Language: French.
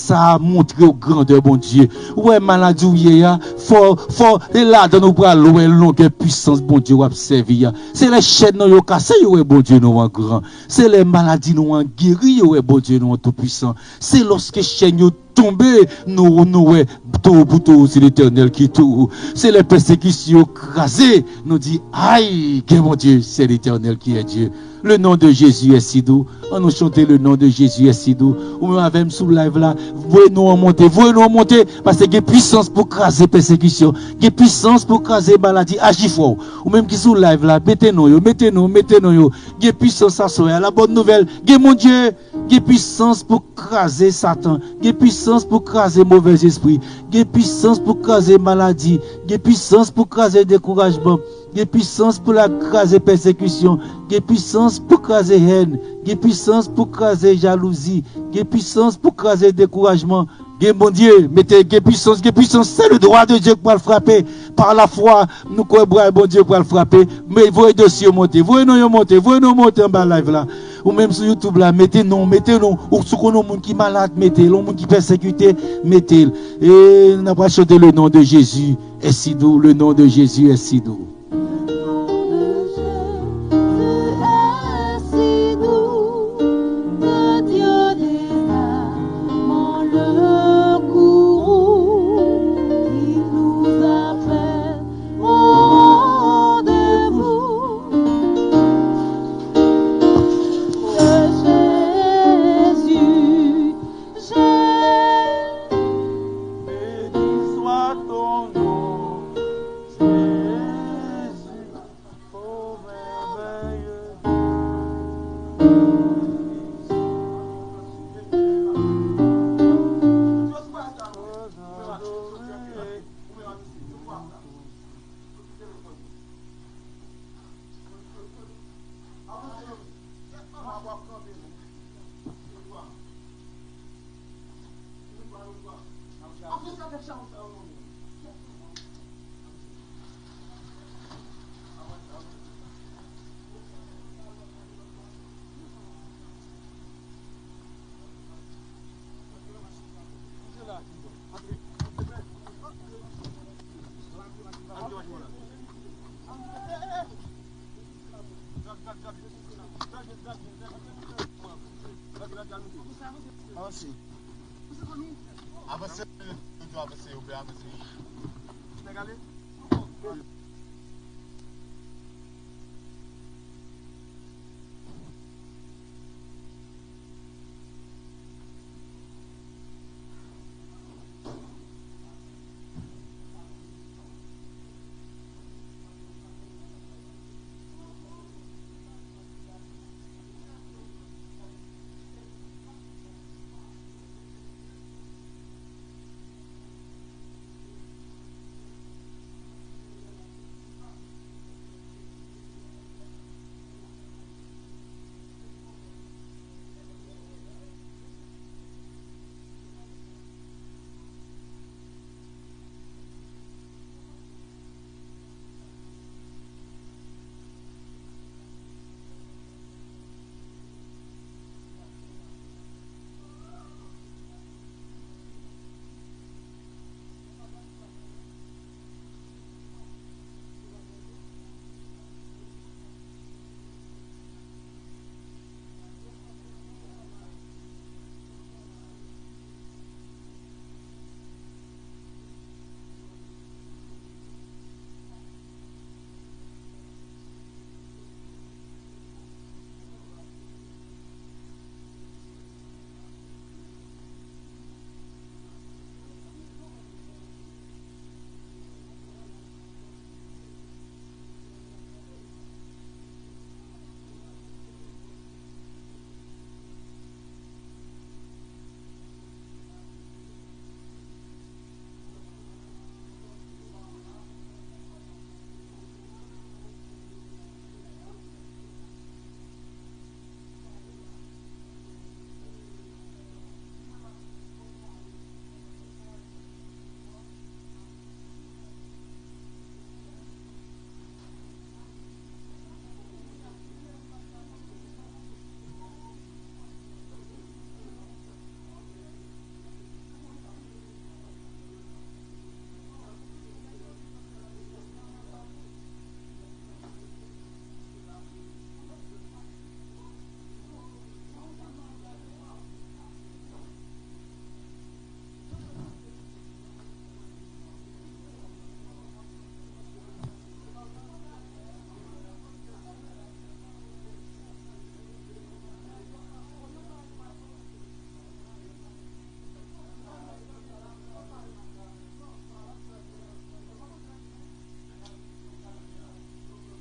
ça montre au grandeur, bon Dieu. Ouais, maladie ou ya, fort, fort, et là, dans nos bras, loin, longue puissance, bon Dieu, observer C'est les chaînes, nous, cassé, ouais, bon Dieu, nous, en grand. C'est les maladies, nous, en guéri, ouais, bon Dieu, nous, en tout puissant. C'est lorsque chaînes, tomber, nous, nous, tout, tout, c'est l'éternel qui tout. C'est les persécutions crasées, nous dit, aïe, que mon Dieu, c'est l'éternel qui est Dieu. Le nom de Jésus est si doux. On nous chanter le nom de Jésus est si doux. Ou même avec sous live là, voyez-nous en monter, voyez-nous en monter, parce qu'il y puissance pour craser persécution, il puissance pour craser maladie, agis fort. Ou même qui sous live là, mettez-nous, mettez-nous, mettez-nous, il y puissance à soi. La bonne nouvelle, a mon Dieu, a puissance pour craser Satan, a puissance pour craser mauvais esprit, a puissance pour craser maladie, a puissance pour craser découragement. A puissance pour la craser persécution. A puissance pour craser haine. A puissance pour craser jalousie. A puissance pour craser découragement. Il bon Dieu, mettez puissance, puissance. C'est le droit de Dieu pour le frapper. Par la foi, nous croyons bon Dieu pour le frapper. Mais voyez dossier monter. Voyez nous monter. Voyez nous monter en bas live là. Ou même sur YouTube là, mettez non, mettez non. Ou qu'on a monde qui malade, mettez. Le monde qui persécuté, mettez. Et nous pas chanté le nom de Jésus est si doux. Le nom de Jésus est si doux. I think I can show someone. Assim. Ah, você. Ou do a mese, ou be a mese. Mwen gale? Mwen gale.